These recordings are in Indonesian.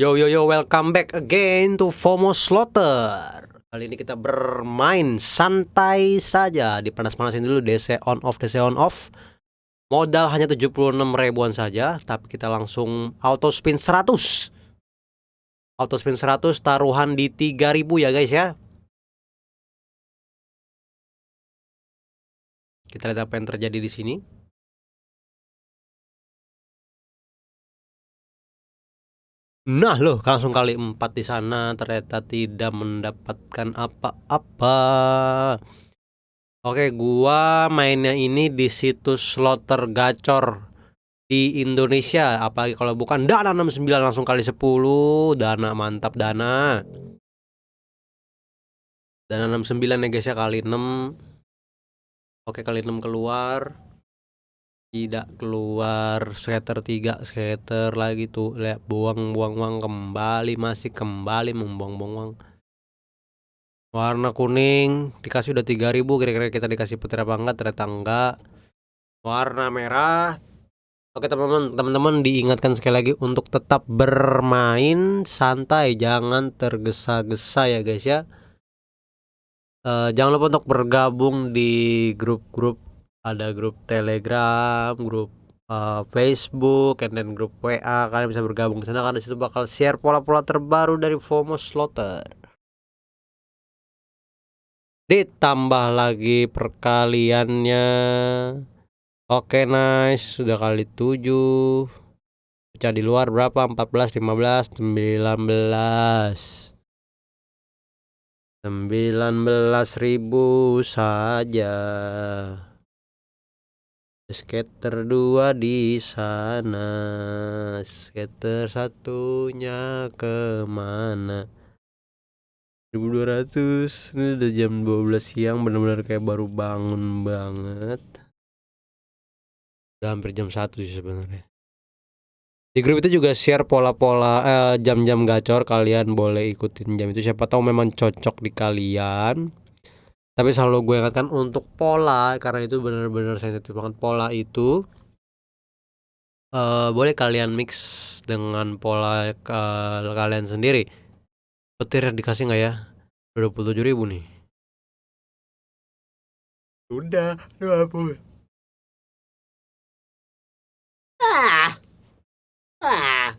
Yo yo yo, welcome back again to FOMO Slaughter. Kali ini kita bermain santai saja, dipanas-panasin dulu DC on off DC on off. Modal hanya 76 ribuan saja, tapi kita langsung auto spin 100. Auto spin 100 taruhan di 3000 ya guys ya. Kita lihat apa yang terjadi di sini. Nah loh, langsung kali empat di sana ternyata tidak mendapatkan apa-apa. Oke, gua mainnya ini di situs slotter gacor di Indonesia. Apalagi kalau bukan Dana 69 langsung kali 10. Dana mantap Dana. Dana 69 ya guys ya kali 6. Oke, kali 6 keluar tidak keluar scatter tiga scatter lagi tuh. Lihat buang buang uang kembali masih kembali membuang buang uang warna kuning dikasih udah 3000 kira-kira kita dikasih putih apa enggak ternyata enggak. Warna merah. Oke teman-teman teman-teman diingatkan sekali lagi untuk tetap bermain santai. Jangan tergesa-gesa ya guys ya. Uh, jangan lupa untuk bergabung di grup-grup ada grup Telegram, grup uh, Facebook, then grup WA. Kalian bisa bergabung ke sana karena situ bakal share pola-pola terbaru dari FOMO Slaughter. Ditambah lagi perkaliannya. Oke, nice. Sudah kali 7. Pecah di luar berapa? 14, 15, 19. 19 ribu saja skater dua di sana. Skater satunya ke mana? 1200 ini udah jam 12 siang bener-bener kayak baru bangun banget. Udah hampir jam 1 sih sebenarnya. Di grup itu juga share pola-pola eh, jam-jam gacor. Kalian boleh ikutin jam itu. Siapa tahu memang cocok di kalian tapi selalu gue ingatkan untuk pola karena itu benar-benar sensitif banget. Pola itu uh, boleh kalian mix dengan pola uh, kalian sendiri. Petir dikasih nggak ya? 27 ribu nih. Udah 20 ah. Ah.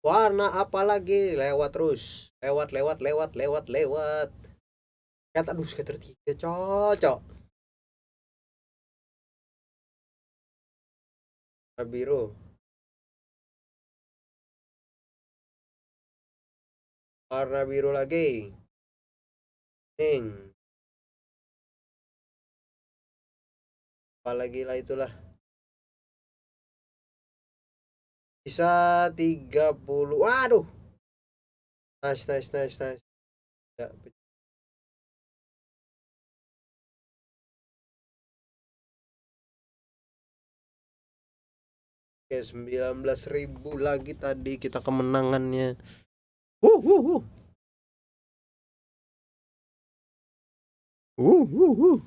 Warna apa lagi? Lewat terus. Lewat lewat lewat lewat lewat Kata aduh skater tiga cocok. Biru. Warna biru lagi. Pink. Apalagi lah itulah. Bisa 30. Waduh. Nice, nice, nice, nice. Ya, Oke, 19.000 lagi tadi kita kemenangannya. Uh, uh, uh. Uh, uh, uh.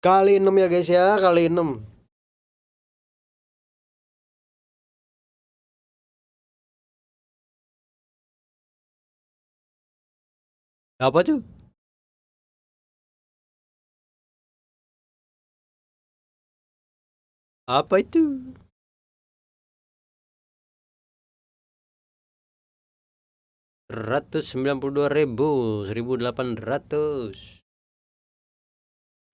Kali 6 ya guys ya, kali 6. Apa tuh? Apa itu? Ratus sembilan puluh dua ribu, seribu delapan ratus.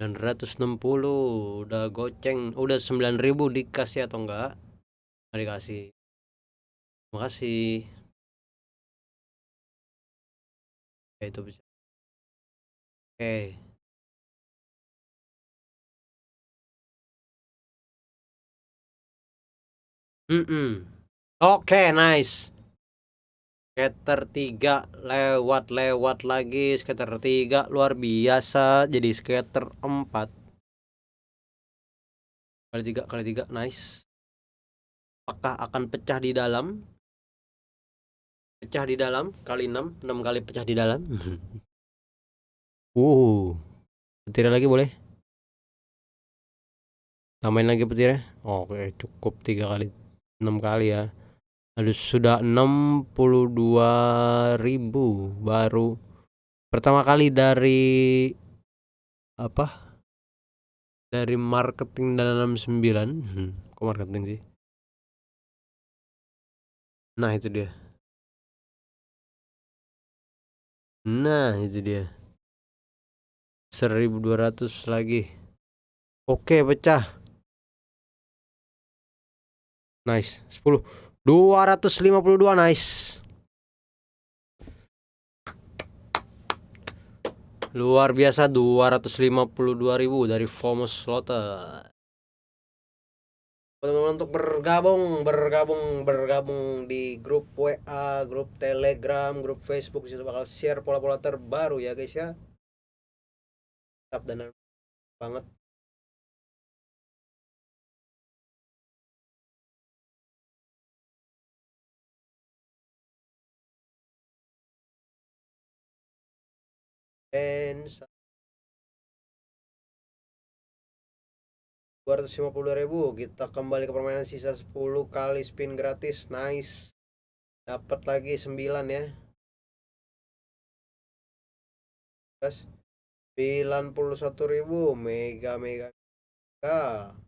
Dan ratus enam puluh udah goceng. Udah sembilan ribu dikasih atau enggak? Nggak dikasih. Makasih. Itu bisa. Oke Mhm. Oke, nice. Skater 3 lewat-lewat lagi, skater 3 luar biasa jadi skater 4. Kali 3 kali 3 nice. Apakah akan pecah di dalam? Pecah di dalam kali 6, 6 kali pecah di dalam. uh. Petir lagi boleh? tambahin lagi petirnya oke cukup tiga kali enam kali ya. Aduh sudah 62.000 baru. Pertama kali dari apa? Dari marketing dan 69 hmm, kok marketing sih? Nah itu dia. Nah itu dia. 1200 lagi. Oke pecah nice. 10 252 nice. Luar biasa 252.000 dari Fomos Slaughter. Teman-teman untuk bergabung bergabung bergabung di grup WA grup Telegram grup Facebook situ bakal share pola-pola terbaru ya guys ya. Tetap dan banget and 250.000 kita kembali ke permainan sisa 10 kali spin gratis nice. Dapat lagi 9 ya. Guys, 91.000 mega mega mega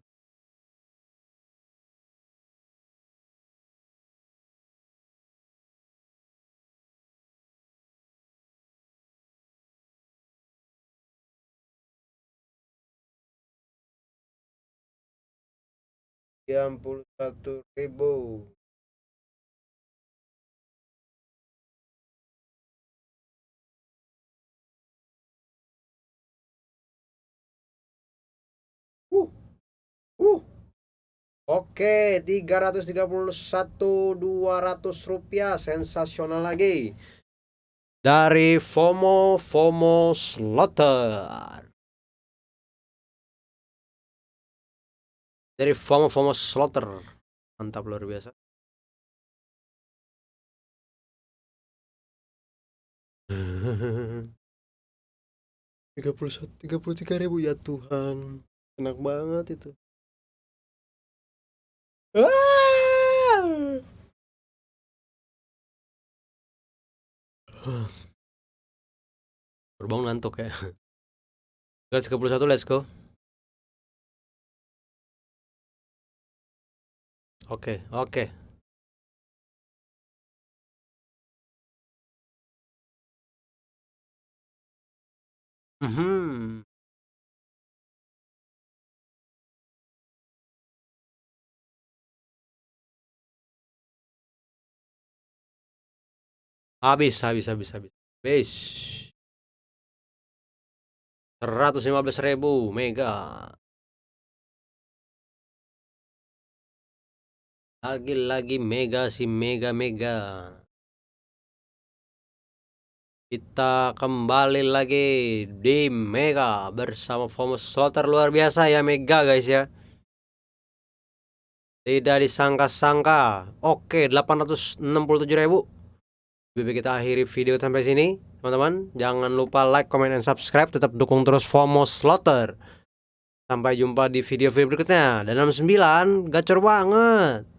sembilan puluh satu ribu. Uh uh. Oke, 331 200 rupiah. Sensasional lagi. Dari FOMO FOMO Slaughter. Dari FOMO FOMO Slaughter mantap luar biasa tiga puluh tiga puluh tiga ribu ya Tuhan enak banget itu ah! Berbang ngantuk ya. Let's 31 let's go. Oke, oke. Mhm. Habis habis habis habis. Habis. 115.000 mega. Lagi-lagi mega si mega-mega. Kita kembali lagi di Mega bersama Fomos Slaughter luar biasa ya Mega guys ya. Tidak disangka-sangka. Oke, 867.000. Bibi kita akhiri video sampai sini, teman-teman. Jangan lupa like, comment, dan subscribe. Tetap dukung terus Fomos Slaughter. Sampai jumpa di video-video berikutnya. Dan 69 gacor banget.